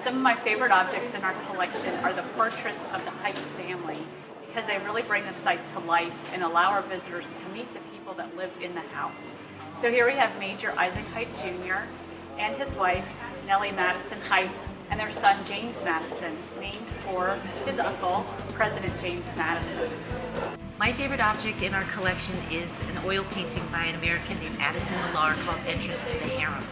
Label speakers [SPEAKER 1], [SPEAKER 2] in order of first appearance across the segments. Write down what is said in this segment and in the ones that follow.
[SPEAKER 1] Some of my favorite objects in our collection are the portraits of the Hite family because they really bring the site to life and allow our visitors to meet the people that lived in the house. So here we have Major Isaac Hite Jr. and his wife, Nellie Madison Hite, and their son, James Madison, named for his uncle, President James Madison.
[SPEAKER 2] My favorite object in our collection is an oil painting by an American named Addison Millar called Entrance to the Harem.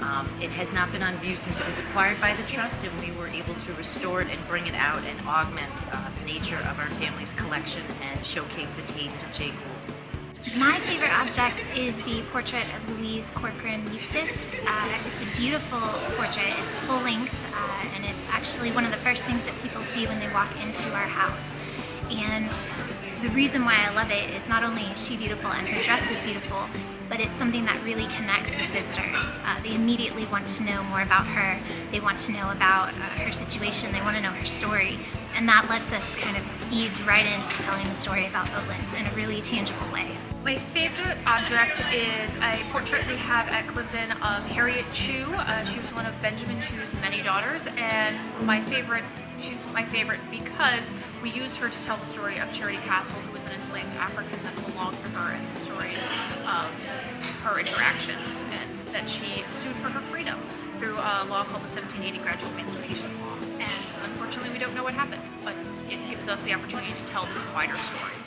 [SPEAKER 2] Um, it has not been on view since it was acquired by the Trust and we were able to restore it and bring it out and augment uh, the nature of our family's collection and showcase the taste of Jay Gould.
[SPEAKER 3] My favorite object is the portrait of Louise Corcoran Eustis. Uh, it's a beautiful portrait. It's full length uh, and it's actually one of the first things that people see when they walk into our house. And the reason why I love it is not only is she beautiful and her dress is beautiful, but it's something that really connects with visitors. Uh, they immediately want to know more about her. They want to know about uh, her situation. They want to know her story. And that lets us kind of ease right into telling the story about Oatlands in a really tangible way.
[SPEAKER 4] My favorite object is a portrait we have at Cliveden of Harriet Chew. Uh, she was one of Benjamin Chew's many daughters and my favorite, she's my favorite because we use her to tell the story of Charity Castle who was an enslaved African that belonged to her and the story of her interactions and that she sued for her freedom through a law called the 1780 Gradual Emancipation Law. And unfortunately we don't know what happened, but it gives us the opportunity to tell this wider story.